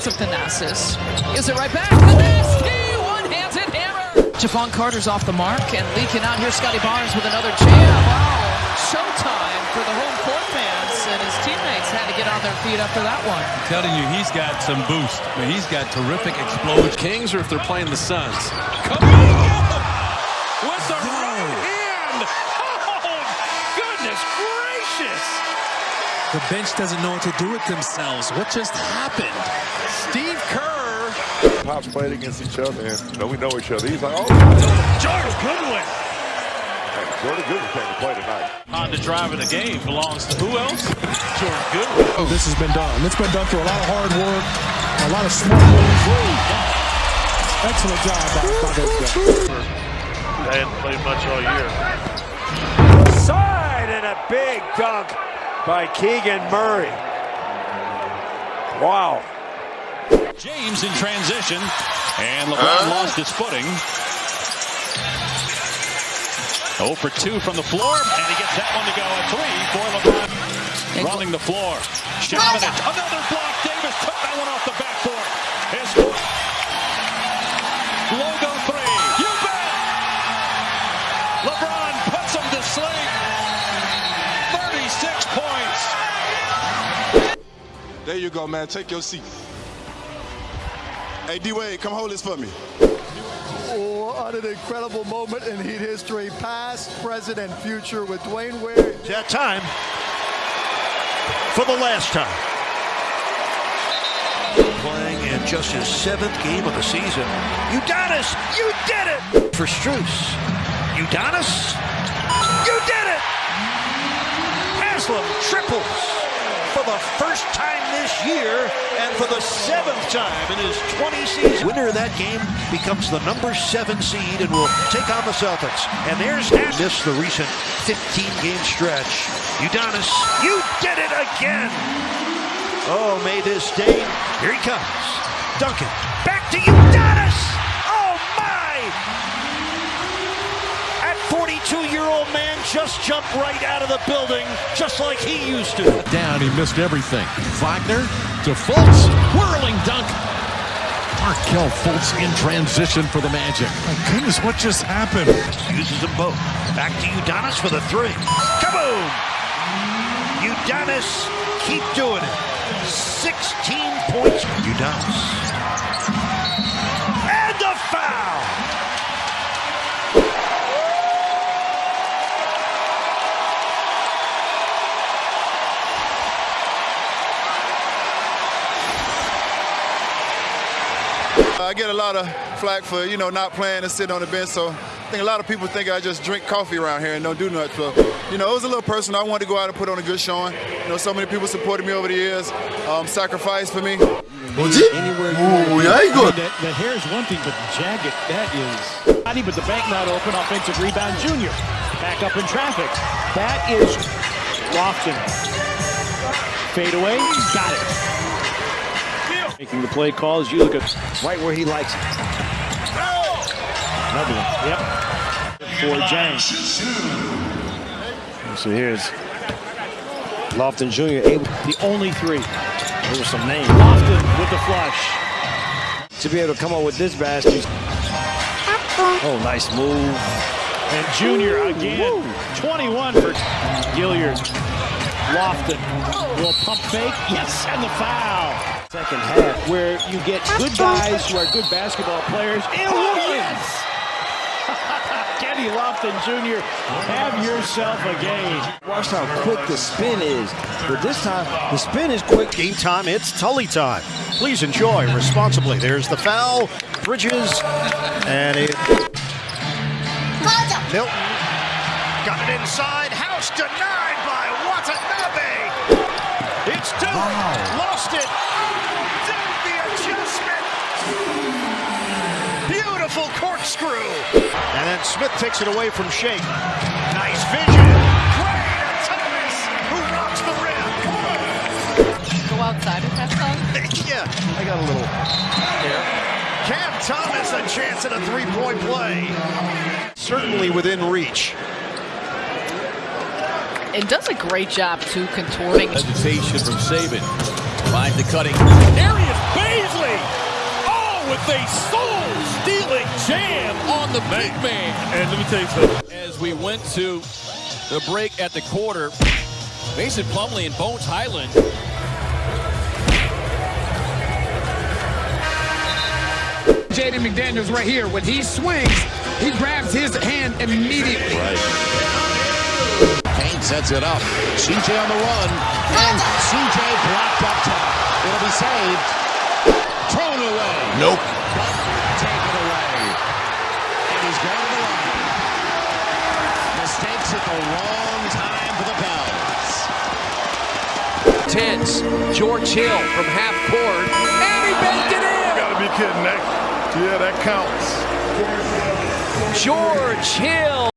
tons of Thanasis. Is it right back? Nasty one-handed hammer. Jevon Carter's off the mark and leaking out here. Scottie Barnes with another jam. Wow, showtime for the home court fans, and his teammates had to get on their feet after that one. I'm telling you, he's got some boost. I mean, he's got terrific explosion. Kings, or if they're playing the Suns. Come on! With the right hand! Oh, goodness gracious! The bench doesn't know what to do with themselves. What just happened? Steve Kerr. Pops played against each other, and you know, we know each other. He's like, oh, Jordan Goodwin. Jordan Goodwin came to play tonight. On the drive of the game belongs to who else? Jordan Goodwin. Oh, this has been done. It's been done through a lot of hard work, a lot of smart moves. Excellent job by, by those guys. They hadn't played much all year. Side and a big dunk by Keegan Murray. Wow. James in transition, and LeBron lost his footing. 0 for 2 from the floor, and he gets that one to go. A three for LeBron. Running the floor. Shamanich, another block. Davis took that one off the backboard. His logo three. You bet. LeBron puts him to sleep. 36 points. There you go, man. Take your seat. Hey, D-Wade, come hold this for me. Oh, what an incredible moment in Heat history, past, present, and future with Dwyane Wade. That time for the last time. Playing in just his seventh game of the season. Udonis, you did it! For Struess. Udonis, you did it! Haslem triples for the first time this year and for the seventh time in his 20 seasons. Winner of that game becomes the number seven seed and will take on the Celtics. And there's Missed the recent 15-game stretch. Udonis, you did it again! Oh, may this day, here he comes. Duncan, back to Udonis! Oh, my! At 42-year-old man just jumped right out of the building, just like he used to. Down, he missed everything. Wagner to Fultz, whirling dunk. Markelle Fultz in transition for the Magic. My goodness, what just happened? Uses them both. Back to Udonis for the three. Kaboom! Udonis, keep doing it. 16 points. Udonis. I get a lot of flack for, you know, not playing and sitting on the bench. So I think a lot of people think I just drink coffee around here and don't do much. So, you know, it was a little personal. I wanted to go out and put on a good showing. You know, so many people supported me over the years, um, sacrificed for me. Anywhere you yeah, he good. The, the hair is one thing, but the jacket, that is. But the bank not open. Offensive rebound, Junior. Back up in traffic. That is Lofton. Fade away. Got it. Making the play calls. You look at right where he likes it. Another one. Yep. For James. So here's Lofton Jr. able the only three. There was some names. Lofton with the flush. To be able to come up with this basket. Oh, nice move. And Junior again. 21 for Gilliard. Lofton. Little pump fake. Yes, and the foul. Second half, where you get good guys who are good basketball players. And oh, Williams! Kenny Lofton Jr., have yourself a game. Watch how quick the spin is. But this time, the spin is quick. Game time, it's Tully time. Please enjoy responsibly. There's the foul. Bridges. And it. Milton. Got it inside. House denied by Watanabe. It's two. Wow. Lost it. Beautiful corkscrew. And then Smith takes it away from Shake. Nice vision. Gray to Thomas, who rocks the rim. Go outside with that song? yeah, I got a little hair. Cam Thomas a chance at a three-point play. Certainly within reach. And does a great job, too, contorting. Hesitation from Saban. Finds the cutting. Darius Bazley oh, on the big man. And let me tell you something. As we went to the break at the quarter, Mason Plumlee and Bones Hyland Jaden McDaniels right here. When he swings, he grabs his hand immediately. Right. Kane sets it up. CJ on the run. And CJ blocked up top. It'll be saved. Thrown away. Nope. Taken away. And he's going to the line. Mistakes at the wrong time for the Pels. Tense. George Hill from half court. And he banked it in. Gotta be kidding. That, yeah, that counts. George Hill.